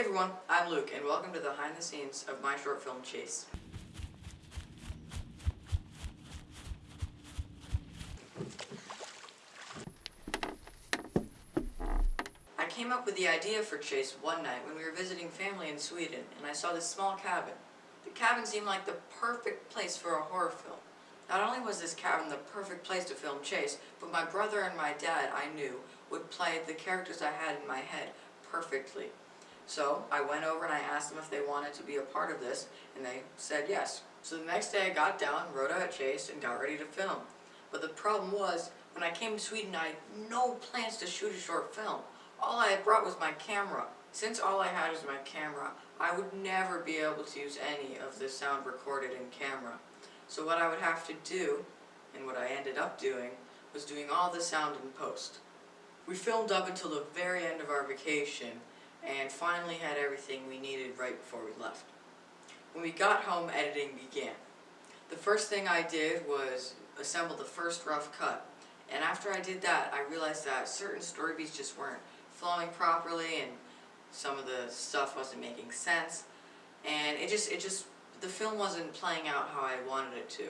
Hey everyone, I'm Luke and welcome to the behind the scenes of my short film Chase. I came up with the idea for Chase one night when we were visiting family in Sweden and I saw this small cabin. The cabin seemed like the perfect place for a horror film. Not only was this cabin the perfect place to film Chase, but my brother and my dad, I knew, would play the characters I had in my head perfectly. So I went over and I asked them if they wanted to be a part of this, and they said yes. So the next day I got down, wrote out Chase, and got ready to film. But the problem was, when I came to Sweden I had no plans to shoot a short film. All I had brought was my camera. Since all I had was my camera, I would never be able to use any of the sound recorded in camera. So what I would have to do, and what I ended up doing, was doing all the sound in post. We filmed up until the very end of our vacation, and finally had everything we needed right before we left. When we got home, editing began. The first thing I did was assemble the first rough cut, and after I did that, I realized that certain story beats just weren't flowing properly, and some of the stuff wasn't making sense, and it just, it just, the film wasn't playing out how I wanted it to.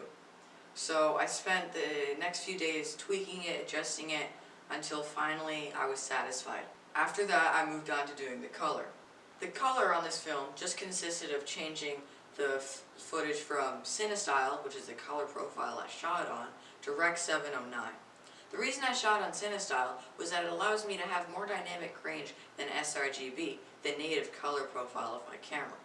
So I spent the next few days tweaking it, adjusting it, until finally I was satisfied. After that, I moved on to doing the color. The color on this film just consisted of changing the footage from CineStyle, which is the color profile I shot on, to Rec 709. The reason I shot on CineStyle was that it allows me to have more dynamic range than sRGB, the native color profile of my camera.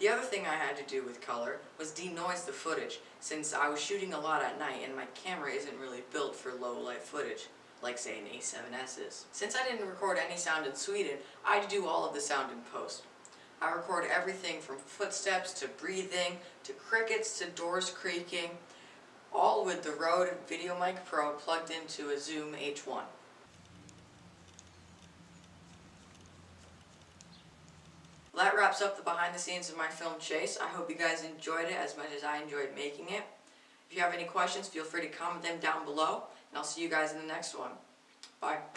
The other thing I had to do with color was denoise the footage, since I was shooting a lot at night and my camera isn't really built for low light footage like say an A7S is. Since I didn't record any sound in Sweden, I do all of the sound in post. I record everything from footsteps to breathing to crickets to doors creaking, all with the Rode VideoMic Pro plugged into a Zoom H1. That wraps up the behind the scenes of my film Chase. I hope you guys enjoyed it as much as I enjoyed making it. If you have any questions, feel free to comment them down below. And I'll see you guys in the next one. Bye.